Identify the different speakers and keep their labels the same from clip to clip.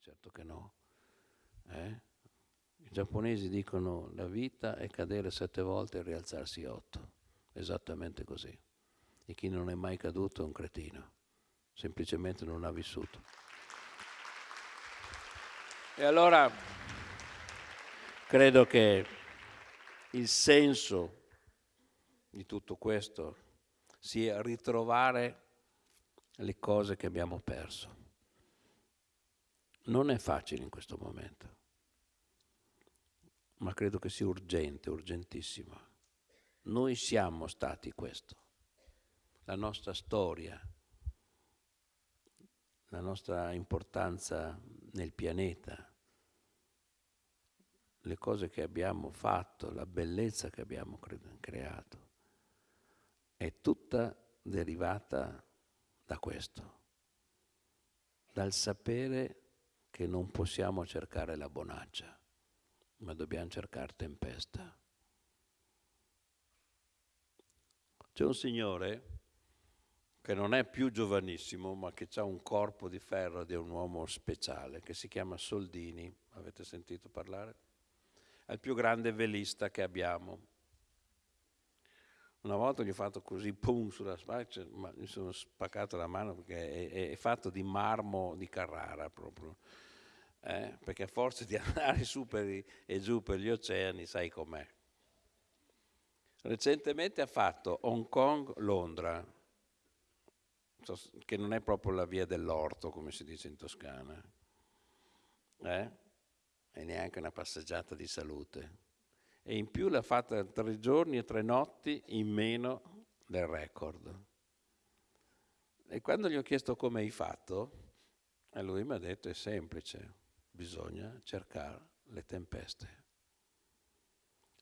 Speaker 1: certo che no. Eh? I giapponesi dicono la vita è cadere sette volte e rialzarsi otto, esattamente così. E chi non è mai caduto è un cretino, semplicemente non ha vissuto. E allora credo che il senso di tutto questo sia ritrovare le cose che abbiamo perso. Non è facile in questo momento, ma credo che sia urgente, urgentissimo. Noi siamo stati questo. La nostra storia, la nostra importanza nel pianeta, le cose che abbiamo fatto, la bellezza che abbiamo creato, è tutta derivata da questo, dal sapere che non possiamo cercare la bonaccia, ma dobbiamo cercare tempesta. C'è un signore che non è più giovanissimo, ma che ha un corpo di ferro di un uomo speciale, che si chiama Soldini, avete sentito parlare? È il più grande velista che abbiamo. Una volta gli ho fatto così, pum, sulla spalla, ma mi sono spaccato la mano perché è, è fatto di marmo di Carrara proprio. Eh? Perché a forza di andare su per, e giù per gli oceani, sai com'è. Recentemente ha fatto Hong Kong-Londra, che non è proprio la via dell'orto, come si dice in Toscana. Eh? e neanche una passeggiata di salute. E in più l'ha fatta tre giorni e tre notti in meno del record. E quando gli ho chiesto come hai fatto, e lui mi ha detto è semplice, bisogna cercare le tempeste.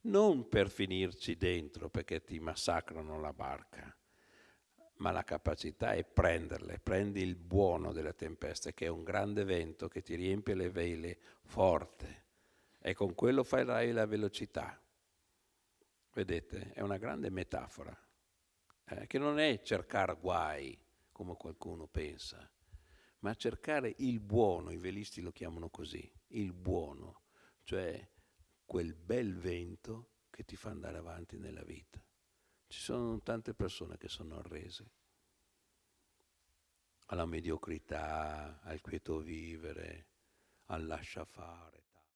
Speaker 1: Non per finirci dentro perché ti massacrano la barca, ma la capacità è prenderle, prendi il buono delle tempeste, che è un grande vento che ti riempie le vele forte e con quello farai la velocità. Vedete, è una grande metafora, eh, che non è cercare guai, come qualcuno pensa, ma cercare il buono, i velisti lo chiamano così, il buono, cioè quel bel vento che ti fa andare avanti nella vita. Ci sono tante persone che sono arrese alla mediocrità, al quieto vivere, al lascia fare.